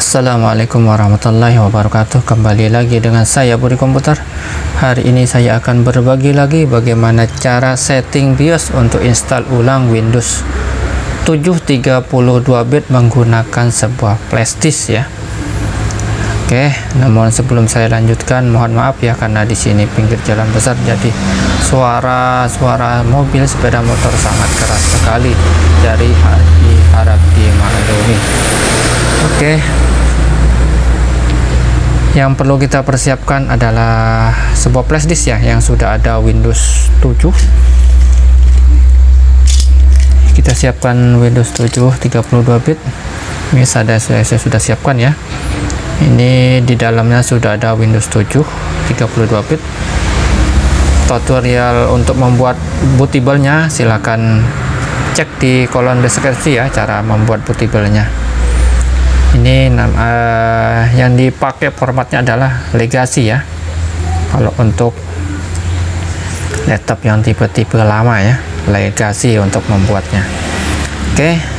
Assalamualaikum warahmatullahi wabarakatuh. Kembali lagi dengan saya Budi Komputer. Hari ini saya akan berbagi lagi bagaimana cara setting BIOS untuk install ulang Windows 7 32 bit menggunakan sebuah flashdisk ya Oke, namun sebelum saya lanjutkan mohon maaf ya karena di sini pinggir jalan besar jadi suara-suara mobil sepeda motor sangat keras sekali dari harap dimaklumi. Oke, yang perlu kita persiapkan adalah sebuah flash disk ya yang sudah ada Windows 7 kita siapkan Windows 7 32 bit. Ini saya sudah siapkan ya ini di dalamnya sudah ada Windows 7 32 bit. Tutorial untuk membuat bootable-nya silahkan cek di kolom deskripsi ya cara membuat bootable-nya. Ini uh, yang dipakai formatnya adalah legacy ya. Kalau untuk laptop yang tipe-tipe lama ya legacy untuk membuatnya. Oke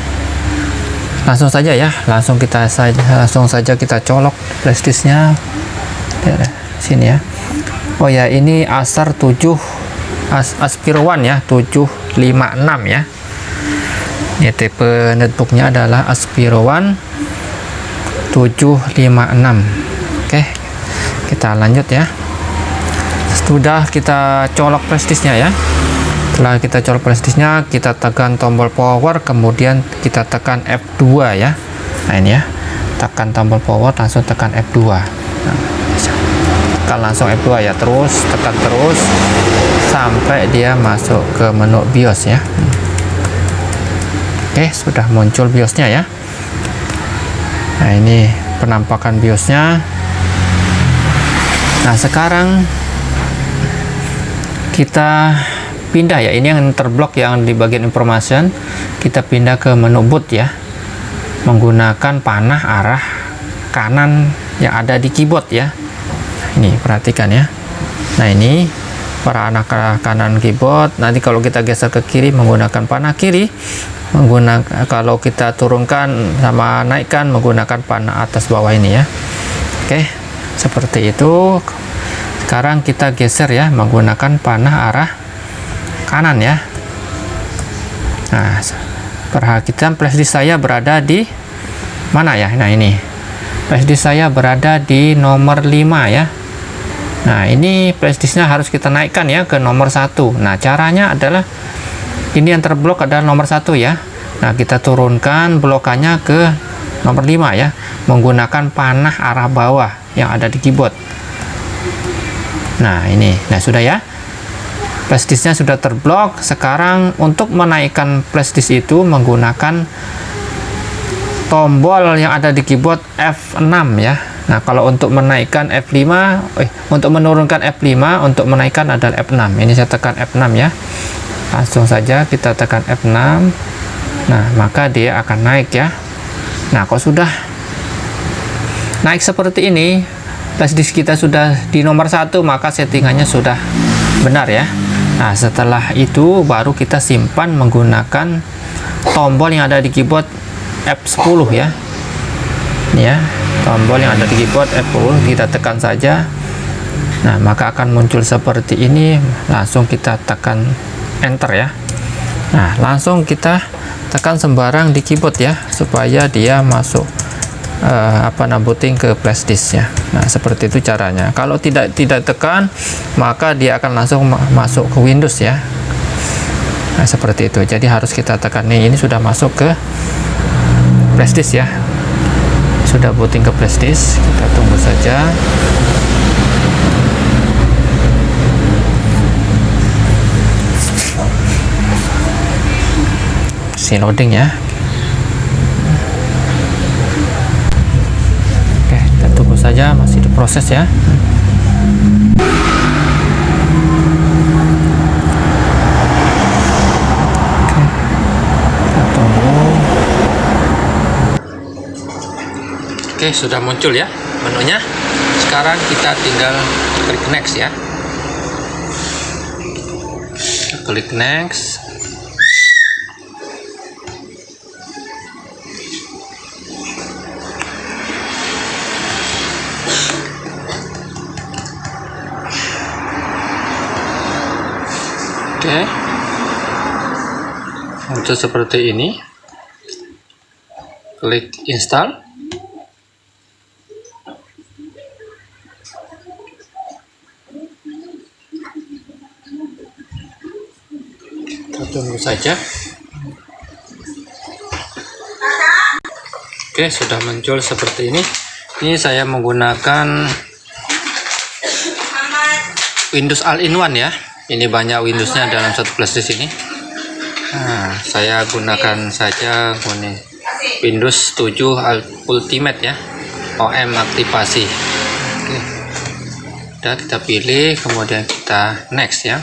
langsung saja ya langsung kita saja langsung saja kita colok flashdisknya sini ya. Oh ya ini Acer 7 As Aspiro One ya 756 ya. Ini tipe netbooknya adalah Aspiro One 756 oke kita lanjut ya. Sudah kita colok flashdisknya ya setelah kita colok flashdisknya kita tekan tombol power kemudian kita tekan F2 ya. Nah ini ya. Tekan tombol power langsung tekan F2 nah, tekan langsung F2 ya terus tekan terus sampai dia masuk ke menu BIOS ya. Oke sudah muncul BIOSnya ya. Nah ini penampakan biosnya. Nah sekarang kita pindah ya. Ini yang terblok yang di bagian information. Kita pindah ke menu boot ya. Menggunakan panah arah kanan yang ada di keyboard ya. Ini perhatikan ya. Nah ini para anak kanan keyboard. Nanti kalau kita geser ke kiri menggunakan panah kiri. Menggunakan kalau kita turunkan sama naikkan menggunakan panah atas bawah ini ya. Oke seperti itu. Sekarang kita geser ya menggunakan panah arah kanan ya. Nah perhatikan flashdisk saya berada di mana ya? Nah ini. Flashdisk saya berada di nomor 5 ya. Nah ini flashdisknya harus kita naikkan ya ke nomor satu. Nah caranya adalah ini yang terblok adalah nomor satu ya. Nah kita turunkan blokannya ke nomor 5 ya menggunakan panah arah bawah yang ada di keyboard. Nah ini. Nah sudah ya flashdisknya sudah terblok. Sekarang untuk menaikkan flashdisk itu menggunakan tombol yang ada di keyboard F6 ya. Nah, kalau untuk menaikkan F5, eh, untuk menurunkan F5, untuk menaikkan adalah F6. Ini saya tekan F6 ya. Langsung saja kita tekan F6 nah maka dia akan naik ya. Nah kalau sudah naik seperti ini? Flash disk kita sudah di nomor satu maka settingannya sudah benar ya nah setelah itu baru kita simpan menggunakan tombol yang ada di keyboard F10 ya. Ya tombol yang ada di keyboard F10 kita tekan saja. Nah maka akan muncul seperti ini. Langsung kita tekan enter ya. Nah langsung kita tekan sembarang di keyboard ya supaya dia masuk uh, apa booting ke flash disk ya nah seperti itu caranya. Kalau tidak tidak tekan maka dia akan langsung ma masuk ke Windows ya. Nah seperti itu. Jadi harus kita tekan. Nih ini sudah masuk ke flash disk ya. Sudah booting ke flash disk. Kita tunggu saja. Masih loading ya Iya, masih diproses ya. Oke sudah muncul ya menunya. Sekarang kita tinggal klik next ya. Klik next. Oke. Untuk seperti ini. Klik install. Kita tunggu saja. Oke sudah muncul seperti ini. Ini saya menggunakan Windows All-in-One ya ini banyak Windowsnya dalam satu flash disk ini nah, saya gunakan saja ini Windows 7 Ultimate ya. OM aktivasi. Oke. Udah kita pilih kemudian kita next ya.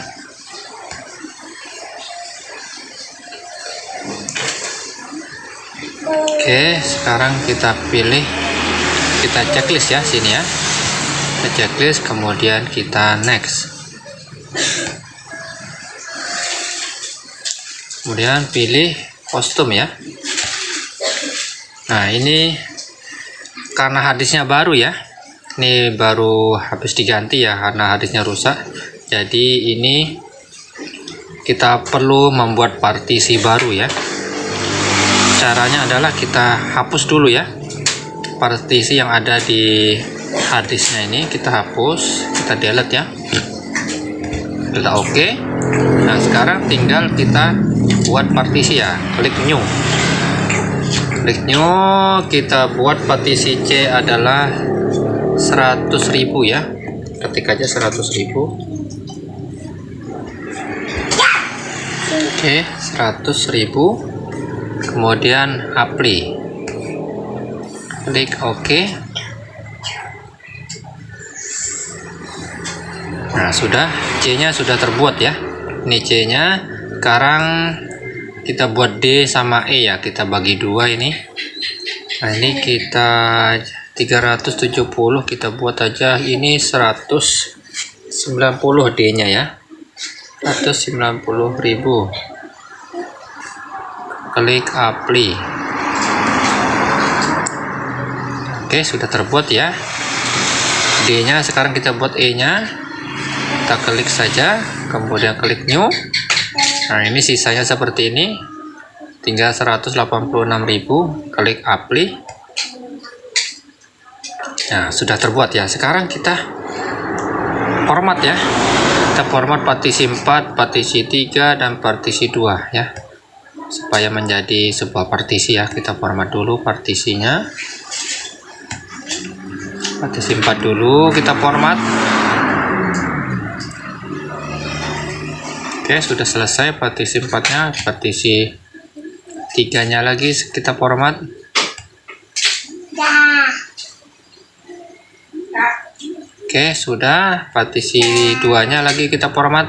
Oke, sekarang kita pilih kita checklist ya sini ya. Kita checklist kemudian kita next. Kemudian pilih kostum ya. Nah, ini karena hadisnya baru ya. Ini baru habis diganti ya karena hadisnya rusak. Jadi ini kita perlu membuat partisi baru ya caranya adalah kita hapus dulu ya partisi yang ada di harddisknya ini kita hapus kita delete ya kita oke okay. nah sekarang tinggal kita buat partisi ya klik new. Klik new kita buat partisi C adalah 100.000 ya. Ketik aja 100.000 oke okay, 100.000 kemudian apply. Klik OK. Nah sudah. C nya sudah terbuat ya. Ini C nya sekarang kita buat D sama E ya kita bagi dua ini. Nah ini kita 370 kita buat aja ini 190 D nya ya. 190.000 klik apply. Oke sudah terbuat ya. D nya sekarang kita buat E nya kita klik saja kemudian klik new nah ini sisanya seperti ini. Tinggal 186.000 klik apply. Nah sudah terbuat ya. Sekarang kita format ya. Kita format partisi 4 partisi 3 dan partisi 2 ya. Supaya menjadi sebuah partisi ya. Kita format dulu partisinya. Partisi 4 dulu kita format oke sudah selesai partisi 4 nya partisi 3 nya lagi kita format. Oke sudah. Partisi 2 nya lagi kita format.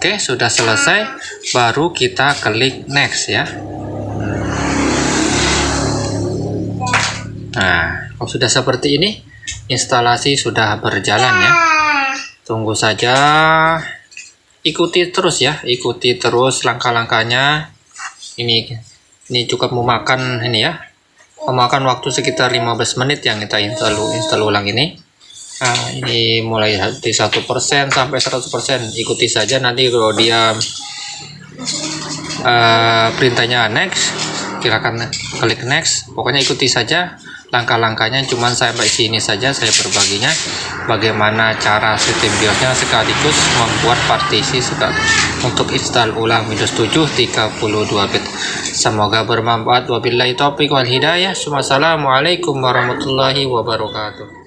Oke, sudah selesai. Baru kita klik next ya. Nah, kalau sudah seperti ini, instalasi sudah berjalan ya. Tunggu saja. Ikuti terus ya, ikuti terus langkah-langkahnya. Ini ini cukup memakan ini ya. Memakan waktu sekitar 15 menit yang kita install install ulang ini. Nah, ini mulai satu persen sampai 100% ikuti saja nanti kalau dia uh, perintahnya next silakan klik next pokoknya ikuti saja langkah-langkahnya cuman sampai sini saja saya berbaginya. Bagaimana cara sistem BIOSnya sekaligus membuat partisi untuk install ulang Windows 7 32 bit. Semoga bermanfaat. Wabillahi taufiq wal hidayah. Wassalamualaikum warahmatullahi wabarakatuh